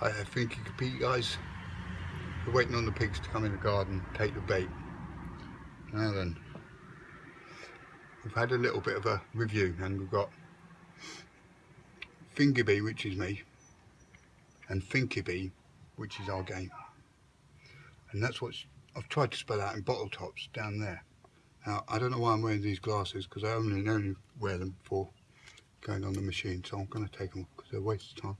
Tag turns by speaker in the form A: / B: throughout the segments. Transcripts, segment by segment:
A: I think you could be guys. We're waiting on the pigs to come in the garden, take the bait. Now then, we've had a little bit of a review and we've got Fingerbee, which is me, and Finkybee, which is our game. And that's what I've tried to spell out in bottle tops down there. Now, I don't know why I'm wearing these glasses because I only, only wear them for going on the machine. So I'm going to take them because they're a waste of time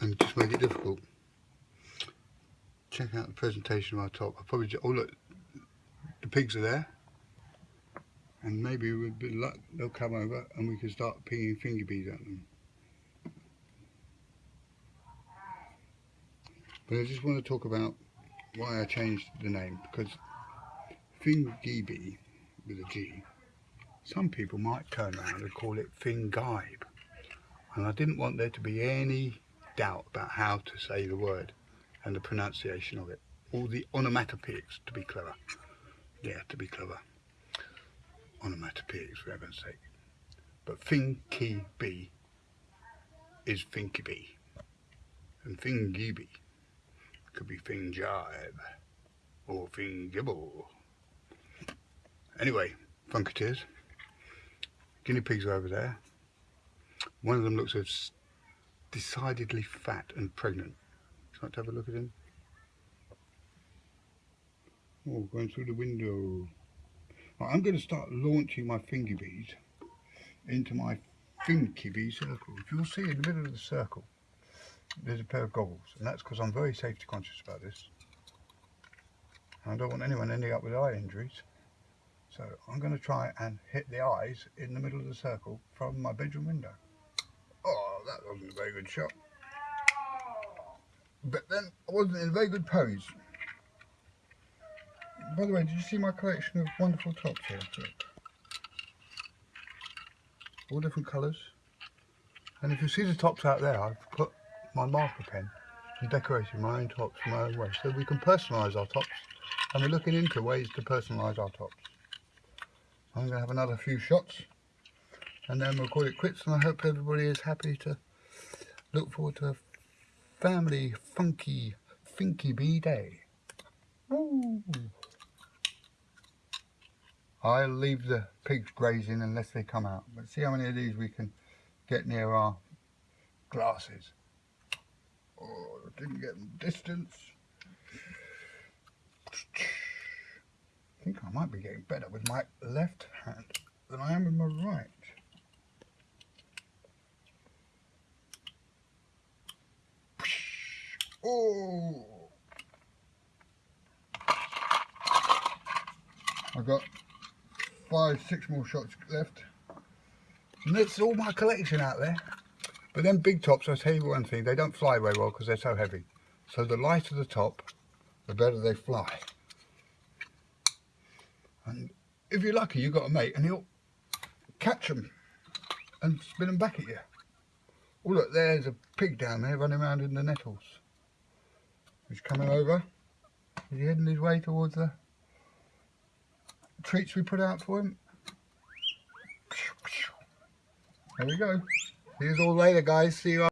A: and just make it difficult. Check out the presentation our top. I probably just, oh look, the pigs are there. And maybe with a bit of luck they'll come over and we can start pinging finger bees at them. But I just want to talk about why I changed the name because Fingibe with a G, some people might turn around and call it Fingibe. And I didn't want there to be any doubt about how to say the word and the pronunciation of it. All the onomatopoeics to be clever. Yeah, to be clever. Onomatopoeics for heaven's sake. But Finky B is Finky B. And Fingibe could be Fingibe or Fingibble. Anyway, Funketeers. Guinea pigs are over there. One of them looks as decidedly fat and pregnant. Would like to have a look at him? Oh, going through the window. Right, I'm going to start launching my finger bees into my finky bee circle. You'll see in the middle of the circle, there's a pair of goggles, and that's because I'm very safety conscious about this. I don't want anyone ending up with eye injuries. So I'm going to try and hit the eyes in the middle of the circle from my bedroom window. That wasn't a very good shot. But then I wasn't in a very good pose. By the way, did you see my collection of wonderful tops here? All different colours. And if you see the tops out there, I've put my marker pen and decorated my own tops in my own way. So we can personalise our tops. And we're looking into ways to personalise our tops. I'm going to have another few shots and then we'll call it quits and I hope everybody is happy to look forward to a family funky finky bee day. Woo. I'll leave the pigs grazing unless they come out but see how many of these we can get near our glasses. Oh, didn't get them distance. I think I might be getting better with my left hand than I am with my right. Oh! I've got five, six more shots left. And that's all my collection out there. But then big tops, I'll tell you one thing, they don't fly very well because they're so heavy. So the lighter the top, the better they fly. And if you're lucky, you've got a mate and he'll catch them and spin them back at you. Oh look, there's a pig down there running around in the nettles. He's coming over. He's heading his way towards the treats we put out for him. There we go. See you all later guys. See you